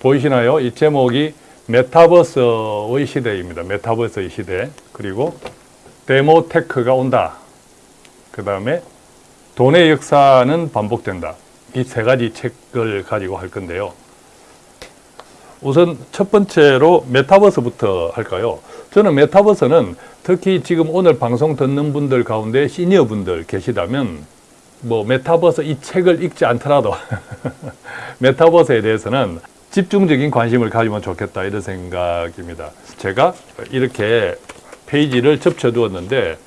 보이시나요? 이 제목이 메타버스의 시대입니다. 메타버스의 시대. 그리고 데모테크가 온다. 그 다음에 돈의 역사는 반복된다. 이 세 가지 책을 가지고 할 건데요. 우선 첫 번째로 메타버스부터 할까요? 저는 메타버스는 특히 지금 오늘 방송 듣는 분들 가운데 시니어 분들 계시다면 뭐 메타버스 이 책을 읽지 않더라도 메타버스에 대해서는 집중적인 관심을 가지면 좋겠다 이런 생각입니다. 제가 이렇게 페이지를 접쳐 두었는데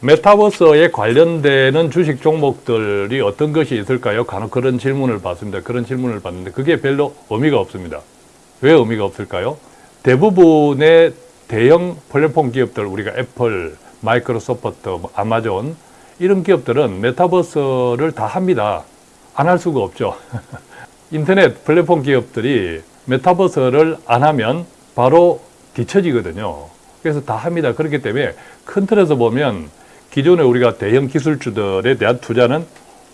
메타버스에 관련되는 주식 종목들이 어떤 것이 있을까요? 간혹 그런 질문을 받습니다. 그런 질문을 받는데 그게 별로 의미가 없습니다. 왜 의미가 없을까요? 대부분의 대형 플랫폼 기업들 우리가 애플, 마이크로소프트, 뭐 아마존 이런 기업들은 메타버스를 다 합니다. 안 할 수가 없죠. 인터넷 플랫폼 기업들이 메타버스를 안 하면 바로 뒤처지거든요. 그래서 다 합니다. 그렇기 때문에 큰 틀에서 보면 기존에 우리가 대형 기술주들에 대한 투자는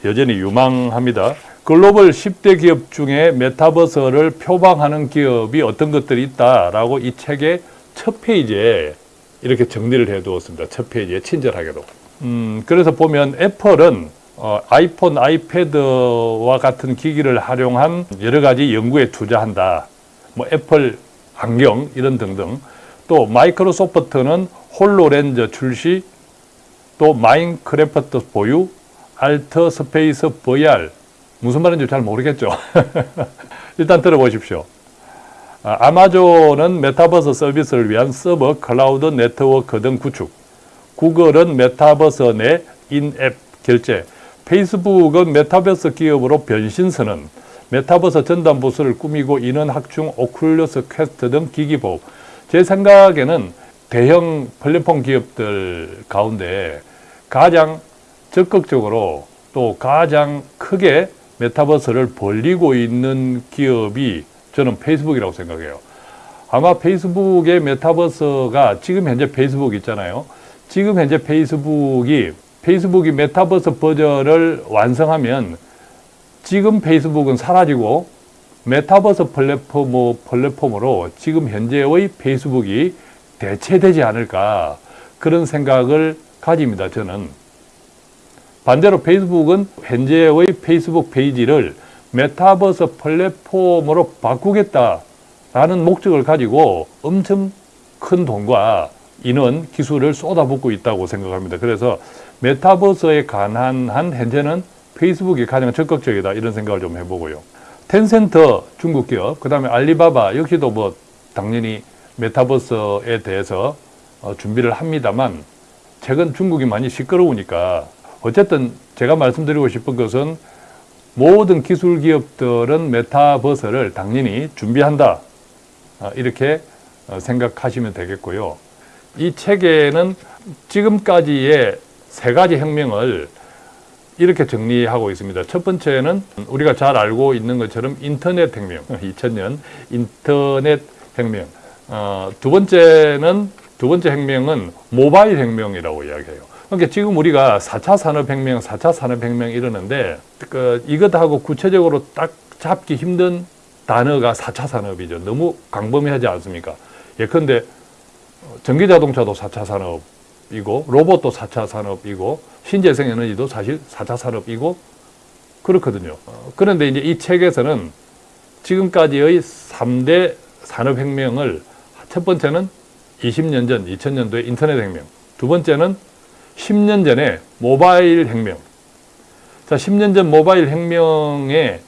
여전히 유망합니다. 글로벌 10대 기업 중에 메타버스를 표방하는 기업이 어떤 것들이 있다라고 이 책의 첫 페이지에 이렇게 정리를 해 두었습니다. 첫 페이지에 친절하게도. 음, 그래서 보면 애플은 어, 아이폰, 아이패드와 같은 기기를 활용한 여러 가지 연구에 투자한다. 뭐 애플 안경 이런 등등. 또 마이크로소프트는 홀로렌즈 출시, 또 마인크래프트 보유, 알트 스페이스 VR 무슨 말인지 잘 모르겠죠. 일단 들어보십시오. 아, 아마존은 메타버스 서비스를 위한 서버, 클라우드 네트워크 등 구축. 구글은 메타버스 내 인앱 결제. 페이스북은 메타버스 기업으로 변신선언. 메타버스 전담 부스를 꾸미고 있는 확충 오큘러스 퀘스트 등 기기 보호. 제 생각에는 대형 플랫폼 기업들 가운데 가장 적극적으로 또 가장 크게 메타버스를 벌리고 있는 기업이 저는 페이스북이라고 생각해요. 아마 페이스북의 메타버스가 지금 현재 페이스북 있잖아요. 지금 현재 페이스북이 페이스북이 메타버스 버전을 완성하면 지금 페이스북은 사라지고 메타버스 플랫폼, 플랫폼으로 지금 현재의 페이스북이 대체되지 않을까 그런 생각을 가집니다. 저는 반대로 페이스북은 현재의 페이스북 페이지를 메타버스 플랫폼으로 바꾸겠다라는 목적을 가지고 엄청 큰 돈과 인원, 기술을 쏟아붓고 있다고 생각합니다. 그래서 메타버스에 관한 한 현재는 페이스북이 가장 적극적이다 이런 생각을 좀 해보고요. 텐센트 중국 기업, 그 다음에 알리바바 역시도 뭐 당연히 메타버스에 대해서 어, 준비를 합니다만 최근 중국이 많이 시끄러우니까 어쨌든 제가 말씀드리고 싶은 것은 모든 기술 기업들은 메타버스를 당연히 준비한다. 어, 이렇게 어, 생각하시면 되겠고요. 이 책에는 지금까지의 세 가지 혁명을 이렇게 정리하고 있습니다. 첫 번째는 우리가 잘 알고 있는 것처럼 인터넷 혁명, 2000년 인터넷 혁명. 어, 두 번째는 두 번째 혁명은 모바일 혁명이라고 이야기해요. 그러니까 지금 우리가 4차 산업혁명, 4차 산업혁명 이러는데 그 이것하고 구체적으로 딱 잡기 힘든 단어가 4차 산업이죠. 너무 광범위하지 않습니까? 예컨대 전기자동차도 4차 산업 이고 로봇도 4차 산업이고 신재생 에너지도 사실 4차 산업이고 그렇거든요. 그런데 이제 이 책에서는 지금까지의 3대 산업혁명을 첫 번째는 20년 전, 2000년도의 인터넷 혁명. 두 번째는 10년 전에 모바일 혁명. 자, 10년 전 모바일 혁명에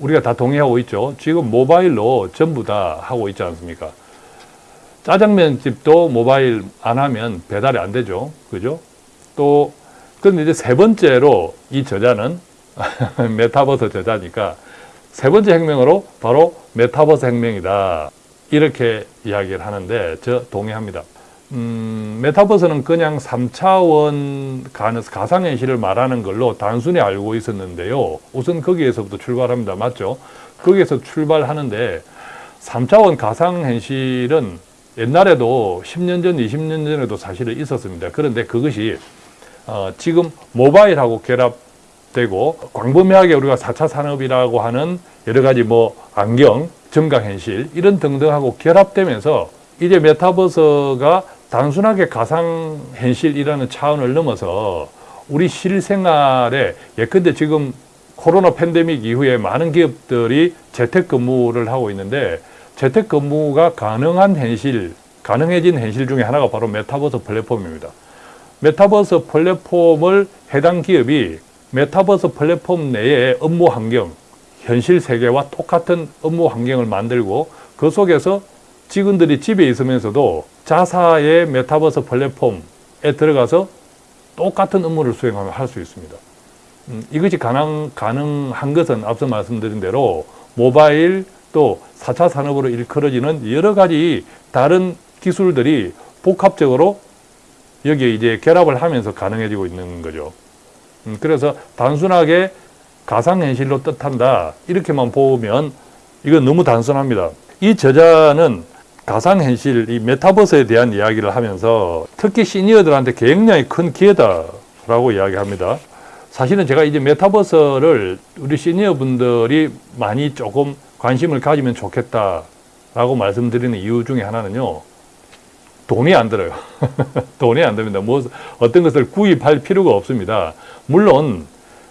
우리가 다 동의하고 있죠. 지금 모바일로 전부 다 하고 있지 않습니까? 짜장면 집도 모바일 안 하면 배달이 안 되죠. 그죠? 또, 근데 이제 세 번째로 이 저자는 메타버스 저자니까 세 번째 혁명으로 바로 메타버스 혁명이다. 이렇게 이야기를 하는데 저 동의합니다. 음, 메타버스는 그냥 3차원 가상현실을 말하는 걸로 단순히 알고 있었는데요. 우선 거기에서부터 출발합니다. 맞죠? 거기에서 출발하는데 3차원 가상현실은 옛날에도 10년 전, 20년 전에도 사실은 있었습니다. 그런데 그것이 어, 지금 모바일하고 결합되고 광범위하게 우리가 4차 산업이라고 하는 여러 가지 뭐 안경, 증강현실 이런 등등하고 결합되면서 이제 메타버스가 단순하게 가상현실이라는 차원을 넘어서 우리 실생활에 예컨대 지금 코로나 팬데믹 이후에 많은 기업들이 재택근무를 하고 있는데 재택근무가 가능한 현실, 가능해진 현실 중에 하나가 바로 메타버스 플랫폼입니다. 메타버스 플랫폼을 해당 기업이 메타버스 플랫폼 내에 업무 환경, 현실 세계와 똑같은 업무 환경을 만들고 그 속에서 직원들이 집에 있으면서도 자사의 메타버스 플랫폼에 들어가서 똑같은 업무를 수행하면 할수 있습니다. 음, 이것이 가능, 가능한 것은 앞서 말씀드린 대로 모바일 또 4차 산업으로 일컬어지는 여러 가지 다른 기술들이 복합적으로 여기에 이제 결합을 하면서 가능해지고 있는 거죠. 음, 그래서 단순하게 가상현실로 뜻한다 이렇게만 보면 이건 너무 단순합니다. 이 저자는 가상현실, 이 메타버스에 대한 이야기를 하면서 특히 시니어들한테 굉장히 큰 기회다라고 이야기합니다. 사실은 제가 이제 메타버스를 우리 시니어 분들이 많이 조금 관심을 가지면 좋겠다라고 말씀드리는 이유 중에 하나는요. 돈이 안 들어요. 돈이 안 됩니다. 뭐 어떤 것을 구입할 필요가 없습니다. 물론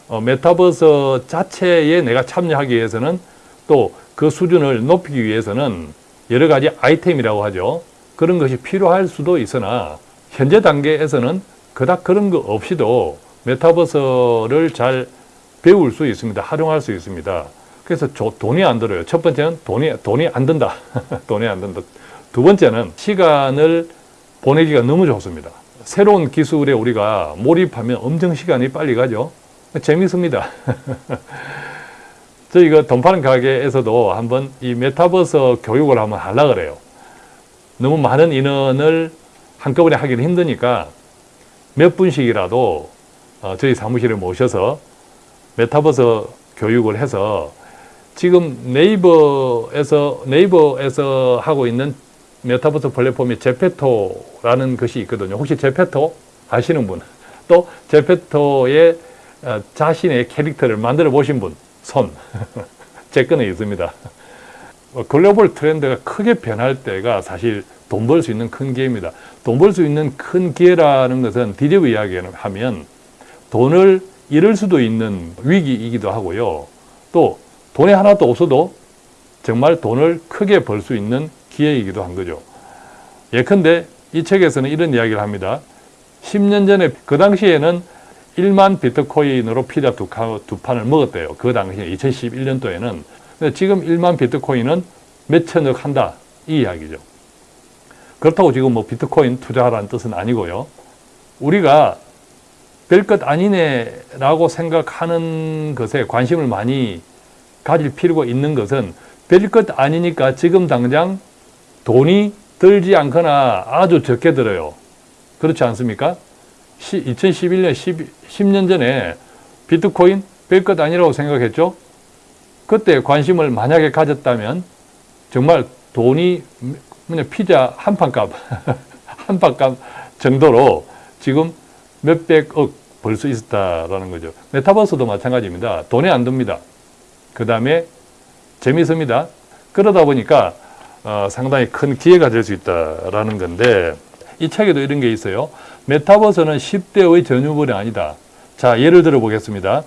어, 메타버스 자체에 내가 참여하기 위해서는 또 그 수준을 높이기 위해서는 여러 가지 아이템이라고 하죠. 그런 것이 필요할 수도 있으나 현재 단계에서는 그닥 그런 거 없이도 메타버스를 잘 배울 수 있습니다. 활용할 수 있습니다. 그래서 저, 돈이 안 들어요. 첫 번째는 돈이, 돈이 안 든다. 돈이 안 든다. 두 번째는 시간을 보내기가 너무 좋습니다. 새로운 기술에 우리가 몰입하면 엄청 시간이 빨리 가죠. 재밌습니다. 저희가 돈 파는 가게에서도 한번 이 메타버스 교육을 한번 하려고 그래요. 너무 많은 인원을 한꺼번에 하기는 힘드니까 몇 분씩이라도 어, 저희 사무실에 모셔서 메타버스 교육을 해서 지금 네이버에서 네이버에서 하고 있는 메타버스 플랫폼이 제페토라는 것이 있거든요. 혹시 제페토 아시는 분? 또 제페토의 어, 자신의 캐릭터를 만들어 보신 분, 손. 제 거는 있습니다. 어, 글로벌 트렌드가 크게 변할 때가 사실 돈 벌 수 있는 큰 기회입니다. 돈 벌 수 있는 큰 기회라는 것은 디디브 이야기를 하면 돈을 잃을 수도 있는 위기이기도 하고요. 또 돈이 하나도 없어도 정말 돈을 크게 벌 수 있는 기회이기도 한 거죠. 예컨대 이 책에서는 이런 이야기를 합니다. 10년 전에 그 당시에는 1만 비트코인으로 피자 두, 두 판을 먹었대요. 그 당시에 2011년도에는. 근데 지금 1만 비트코인은 몇 천억 한다. 이 이야기죠. 그렇다고 지금 뭐 비트코인 투자하라는 뜻은 아니고요. 우리가 별것 아니네라고 생각하는 것에 관심을 많이 가질 필요가 있는 것은 별것 아니니까 지금 당장 돈이 들지 않거나 아주 적게 들어요. 그렇지 않습니까? 2011년 10, 년 전에 비트코인 별것 아니라고 생각했죠. 그때 관심을 만약에 가졌다면 정말 돈이 그냥 피자 한 판값 한 판값 정도로 지금 몇백억 벌 수 있었다라는 거죠. 메타버스도 마찬가지입니다. 돈이 안 듭니다. 그 다음에 재미있습니다. 그러다 보니까 어, 상당히 큰 기회가 될 수 있다라는 건데 이 책에도 이런 게 있어요. 메타버스는 10대의 전유물이 아니다. 자, 예를 들어 보겠습니다.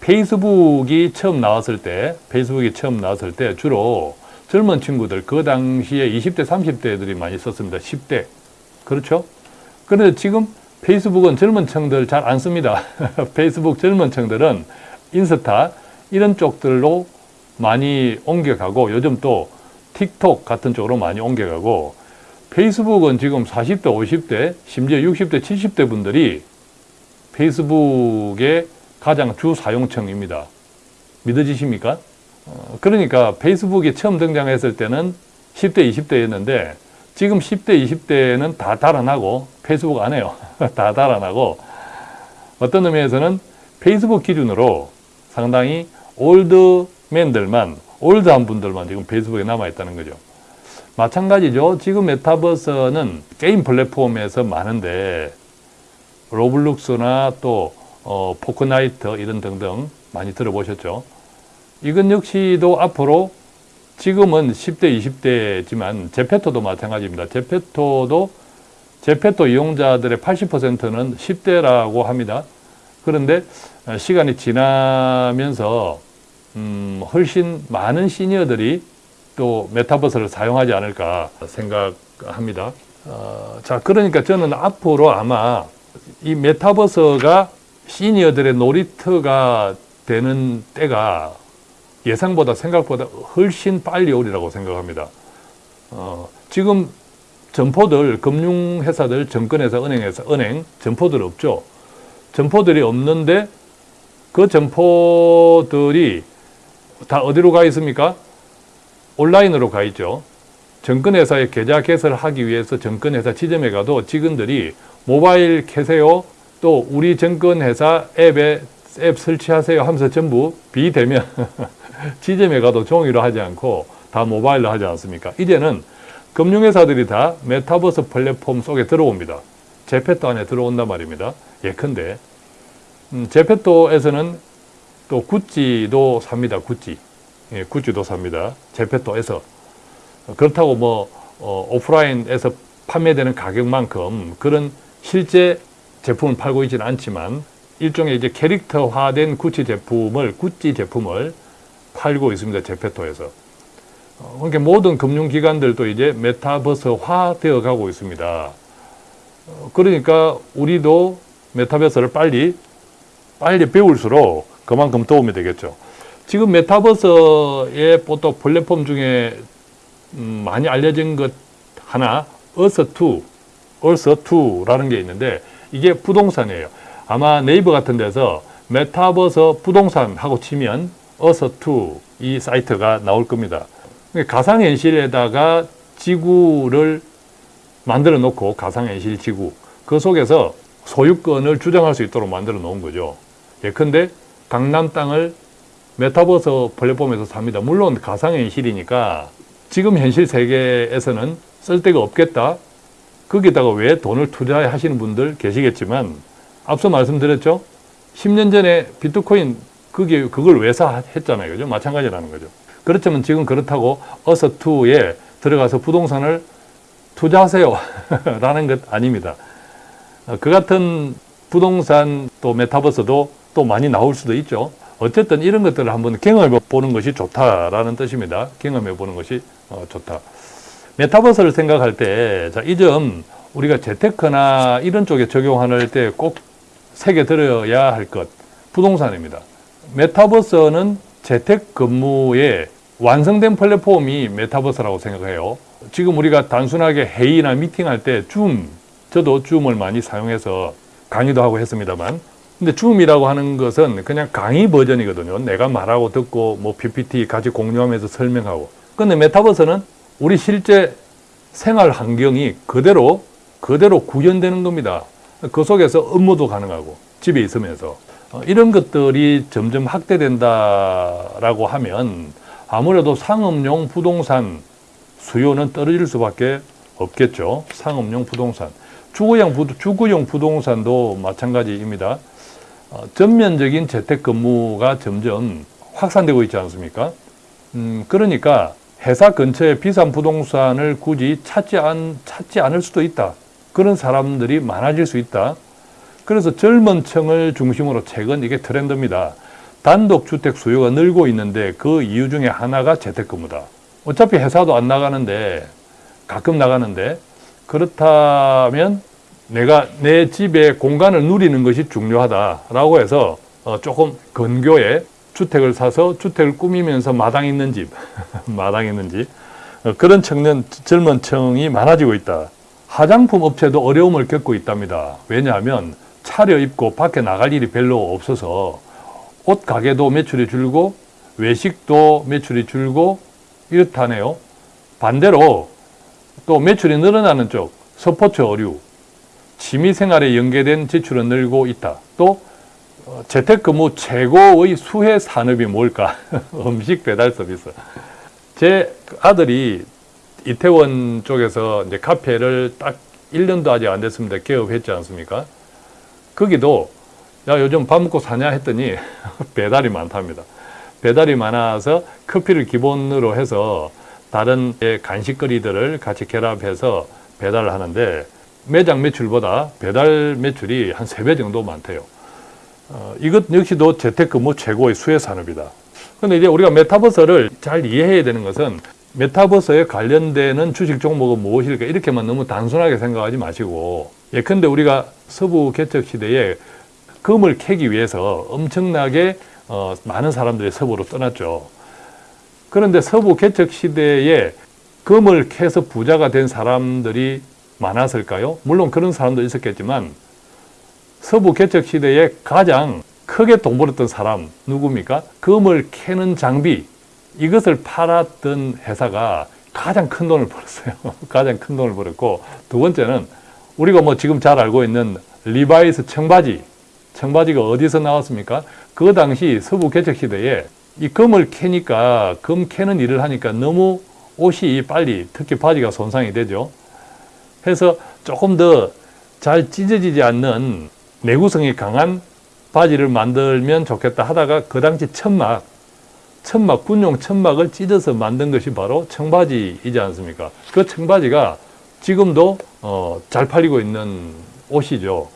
페이스북이 처음 나왔을 때, 페이스북이 처음 나왔을 때 주로 젊은 친구들, 그 당시에 20대, 30대들이 많이 썼습니다. 10대. 그렇죠? 그런데 지금 페이스북은 젊은 층들 잘 안 씁니다. 페이스북 젊은 층들은 인스타 이런 쪽들로 많이 옮겨가고 요즘 또 틱톡 같은 쪽으로 많이 옮겨가고 페이스북은 지금 40대, 50대, 심지어 60대, 70대 분들이 페이스북의 가장 주 사용층입니다. 믿어지십니까? 어, 그러니까 페이스북이 처음 등장했을 때는 10대, 20대였는데 지금 10대, 20대는 다 달아나고 페이스북 안 해요. 다 달아나고 어떤 의미에서는 페이스북 기준으로 상당히 old man들만 old한 분들만 지금 페이스북에 남아있다는 거죠. 마찬가지죠. 지금 메타버스는 게임 플랫폼에서 많은데 로블록스나 또 어, 포트나이트 이런 등등 많이 들어보셨죠. 이건 역시도 앞으로 지금은 10대, 20대지만 제페토도 마찬가지입니다. 제페토도 제페토 이용자들의 80%는 10대라고 합니다. 그런데 어, 시간이 지나면서 음, 훨씬 많은 시니어들이 또 메타버스를 사용하지 않을까 생각합니다. 어, 자, 그러니까 저는 앞으로 아마 이 메타버스가 시니어들의 놀이터가 되는 때가 예상보다 생각보다 훨씬 빨리 오리라고 생각합니다. 어, 지금 점포들, 금융회사들, 정권회사, 은행회사, 은행, 점포들 없죠. 점포들이 없는데 그 점포들이 다 어디로 가 있습니까? 온라인으로 가 있죠. 정권회사에 계좌 개설을 하기 위해서 정권회사 지점에 가도 직원들이 모바일 켜세요. 또 우리 정권회사 앱에 앱 설치하세요 하면서 전부 비대면 지점에 가도 종이로 하지 않고 다 모바일로 하지 않습니까? 이제는 금융회사들이 다 메타버스 플랫폼 속에 들어옵니다. 제페토 안에 들어온단 말입니다. 예컨대 음, 제페토에서는 또 구찌도 삽니다. 구찌. 예, 구찌도 삽니다. 제페토에서. 그렇다고 뭐 어, 오프라인에서 판매되는 가격만큼 그런 실제 제품을 팔고 있지는 않지만 일종의 이제 캐릭터화된 구찌 제품을 구찌 제품을 팔고 있습니다. 제페토에서. 어, 그러니까 모든 금융기관들도 이제 메타버스화 되어 가고 있습니다. 어, 그러니까 우리도 메타버스를 빨리 빨리 배울수록 그만큼 도움이 되겠죠. 지금 메타버스의 또 플랫폼 중에 음, 많이 알려진 것 하나, 어서2, 어서2라는 게 있는데 이게 부동산이에요. 아마 네이버 같은 데서 메타버스 부동산 하고 치면 어서2 이 사이트가 나올 겁니다. 가상현실에다가 지구를 만들어 놓고 가상현실 지구 그 속에서 소유권을 주장할 수 있도록 만들어 놓은 거죠. 예컨대 강남 땅을 메타버스 플랫폼에서 삽니다. 물론 가상현실이니까 지금 현실 세계에서는 쓸 데가 없겠다. 거기다가 왜 돈을 투자하시는 분들 계시겠지만 앞서 말씀드렸죠. 10년 전에 비트코인 그게 그걸 왜 사 했잖아요. 그죠? 마찬가지라는 거죠. 그렇지만 지금 그렇다고 어서2에 들어가서 부동산을 투자하세요. 라는 것 아닙니다. 어, 그 같은 부동산 또 메타버스도 또 많이 나올 수도 있죠. 어쨌든 이런 것들을 한번 경험해 보는 것이 좋다라는 뜻입니다. 경험해 보는 것이 어, 좋다. 메타버스를 생각할 때, 자, 이점 우리가 재테크나 이런 쪽에 적용할 때 꼭 새겨 들어야 할 것, 부동산입니다. 메타버스는 재택 근무의 완성된 플랫폼이 메타버스라고 생각해요. 지금 우리가 단순하게 회의나 미팅할 때 줌, 저도 줌을 많이 사용해서 강의도 하고 했습니다만 근데 줌이라고 하는 것은 그냥 강의 버전이거든요. 내가 말하고 듣고 뭐 PPT 같이 공유하면서 설명하고. 근데 메타버스는 우리 실제 생활 환경이 그대로 그대로 구현되는 겁니다. 그 속에서 업무도 가능하고 집에 있으면서 어, 이런 것들이 점점 확대된다라고 하면 아무래도 상업용 부동산 수요는 떨어질 수밖에 없겠죠. 상업용 부동산. 주거용, 부, 주거용 부동산도 마찬가지입니다. 어, 전면적인 재택근무가 점점 확산되고 있지 않습니까? 음, 그러니까 회사 근처에 비싼 부동산을 굳이 찾지, 않, 찾지 않을 수도 있다. 그런 사람들이 많아질 수 있다. 그래서 젊은 층을 중심으로 최근 이게 트렌드입니다. 단독주택 수요가 늘고 있는데 그 이유 중에 하나가 재택근무다. 어차피 회사도 안 나가는데 가끔 나가는데 그렇다면 내가 내 집에 공간을 누리는 것이 중요하다라고 해서 어 조금 근교에 주택을 사서 주택을 꾸미면서 마당 있는 집, 마당 있는 집어 그런 청년 젊은 층이 많아지고 있다. 화장품 업체도 어려움을 겪고 있답니다. 왜냐하면 차려입고 밖에 나갈 일이 별로 없어서 옷 가게도 매출이 줄고 외식도 매출이 줄고 이렇다네요. 반대로 또 매출이 늘어나는 쪽 스포츠 어류, 취미생활에 연계된 지출은 늘고 있다. 또 어, 재택근무 최고의 수혜 산업이 뭘까? 음식 배달 서비스. 제 아들이 이태원 쪽에서 이제 카페를 딱 1년도 아직 안 됐습니다. 개업했지 않습니까? 거기도 야 요즘 밥 먹고 사냐 했더니 배달이 많답니다. 배달이 많아서 커피를 기본으로 해서 다른 예, 간식거리들을 같이 결합해서 배달을 하는데 매장 매출보다 배달 매출이 한세배 정도 많대요. 어, 이것 역시도 재택근무 최고의 수혜 산업이다. 근데 이제 우리가 메타버스를 잘 이해해야 되는 것은 메타버스에 관련되는 주식 종목은 무엇일까 이렇게만 너무 단순하게 생각하지 마시고 예컨대 우리가 서부 개척 시대에 금을 캐기 위해서 엄청나게 어, 많은 사람들이 서부로 떠났죠. 그런데 서부 개척 시대에 금을 캐서 부자가 된 사람들이 많았을까요? 물론 그런 사람도 있었겠지만 서부 개척 시대에 가장 크게 돈 벌었던 사람 누굽니까? 금을 캐는 장비 이것을 팔았던 회사가 가장 큰 돈을 벌었어요. 가장 큰 돈을 벌었고 두 번째는 우리가 뭐 지금 잘 알고 있는 리바이스 청바지 청바지가 어디서 나왔습니까? 그 당시 서부 개척 시대에 이 금을 캐니까 금 캐는 일을 하니까 너무 옷이 빨리 특히 바지가 손상이 되죠. 해서 조금 더 잘 찢어지지 않는 내구성이 강한 바지를 만들면 좋겠다 하다가 그 당시 천막, 천막, 군용 천막을 찢어서 만든 것이 바로 청바지이지 않습니까? 그 청바지가 지금도 어, 잘 팔리고 있는 옷이죠.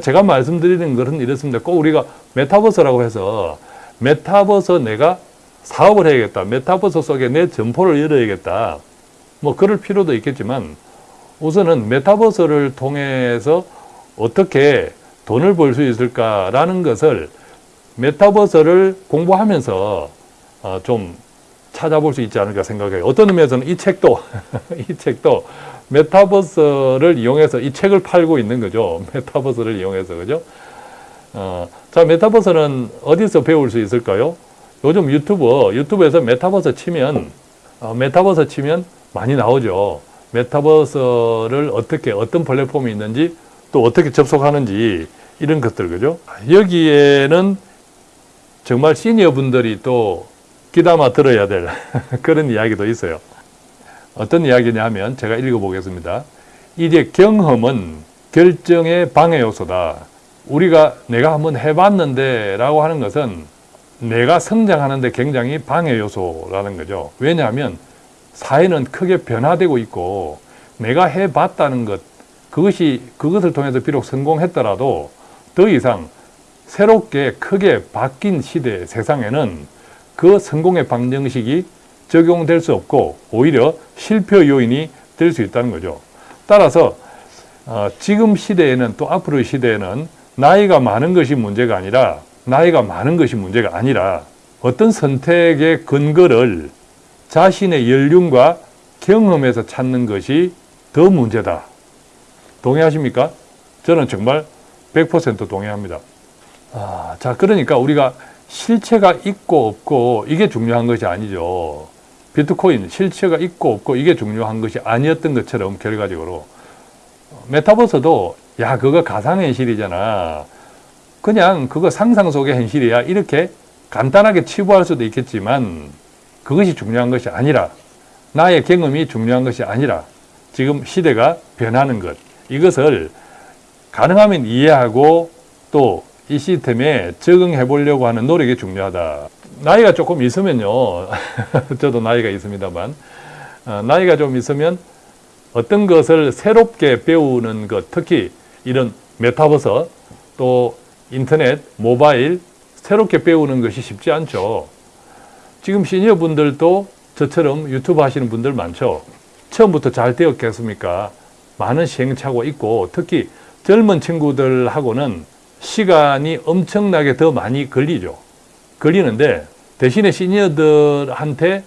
제가 말씀드리는 것은 이렇습니다. 꼭 우리가 메타버스라고 해서 메타버스 내가 사업을 해야겠다. 메타버스 속에 내 점포를 열어야겠다. 뭐 그럴 필요도 있겠지만 우선은 메타버스를 통해서 어떻게 돈을 벌 수 있을까라는 것을 메타버스를 공부하면서 어, 좀 찾아볼 수 있지 않을까 생각해요. 어떤 의미에서는 이 책도 이 책도 메타버스를 이용해서 이 책을 팔고 있는 거죠. 메타버스를 이용해서 그죠? 어, 자 메타버스는 어디서 배울 수 있을까요? 요즘 유튜브 유튜브에서 메타버스 치면 어, 메타버스 치면 많이 나오죠. 메타버스를 어떻게 어떤 플랫폼이 있는지 또 어떻게 접속하는지 이런 것들 그죠? 여기에는 정말 시니어 분들이 또 귀담아 들어야 될 그런 이야기도 있어요. 어떤 이야기냐 하면 제가 읽어보겠습니다. 이제 경험은 결정의 방해 요소다. 우리가 내가 한번 해봤는데 라고 하는 것은 내가 성장하는데 굉장히 방해 요소라는 거죠. 왜냐하면 사회는 크게 변화되고 있고 내가 해봤다는 것 그것이 그것을 통해서 비록 성공했더라도 더 이상 새롭게 크게 바뀐 시대 세상에는 그 성공의 방정식이 적용될 수 없고 오히려 실패 요인이 될 수 있다는 거죠. 따라서 어, 지금 시대에는 또 앞으로의 시대에는 나이가 많은 것이 문제가 아니라 나이가 많은 것이 문제가 아니라 어떤 선택의 근거를 자신의 연륜과 경험에서 찾는 것이 더 문제다. 동의하십니까? 저는 정말 100% 동의합니다. 아, 자, 그러니까 우리가 실체가 있고 없고 이게 중요한 것이 아니죠. 비트코인 실체가 있고 없고 이게 중요한 것이 아니었던 것처럼 결과적으로 메타버스도 야 그거 가상현실이잖아. 그냥 그거 상상 속의 현실이야. 이렇게 간단하게 치부할 수도 있겠지만 그것이 중요한 것이 아니라 나의 경험이 중요한 것이 아니라 지금 시대가 변하는 것 이것을 가능하면 이해하고 또 이 시스템에 적응해 보려고 하는 노력이 중요하다. 나이가 조금 있으면요. 저도 나이가 있습니다만 어, 나이가 좀 있으면 어떤 것을 새롭게 배우는 것 특히 이런 메타버스 또 인터넷, 모바일 새롭게 배우는 것이 쉽지 않죠. 지금 시니어 분들도 저처럼 유튜브 하시는 분들 많죠. 처음부터 잘 되었겠습니까? 많은 시행착오 있고 특히 젊은 친구들하고는 시간이 엄청나게 더 많이 걸리죠. 걸리는데 대신에 시니어들한테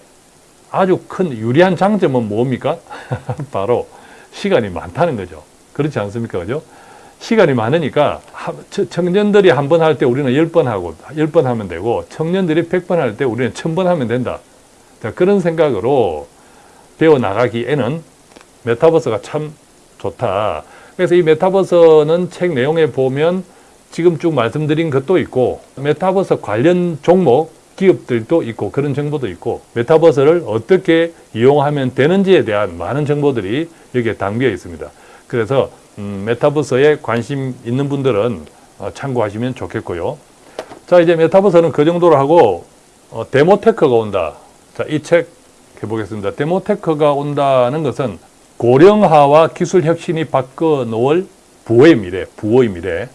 아주 큰 유리한 장점은 뭡니까? 바로 시간이 많다는 거죠. 그렇지 않습니까? 그죠? 시간이 많으니까 청년들이 한 번 할 때 우리는 열 번 하고 열 번 하면 되고 청년들이 백 번 할 때 우리는 천 번 하면 된다. 자, 그런 생각으로 배워 나가기에는 메타버스가 참 좋다. 그래서 이 메타버스는 책 내용에 보면 지금 쭉 말씀드린 것도 있고 메타버스 관련 종목 기업들도 있고 그런 정보도 있고 메타버스를 어떻게 이용하면 되는지에 대한 많은 정보들이 여기에 담겨 있습니다. 그래서 음, 메타버스에 관심 있는 분들은 어, 참고하시면 좋겠고요. 자 이제 메타버스는 그 정도로 하고 어, 데모테크가 온다. 자, 이 책 해보겠습니다. 데모테크가 온다는 것은 고령화와 기술 혁신이 바꿔 놓을 부의 미래, 부의 미래.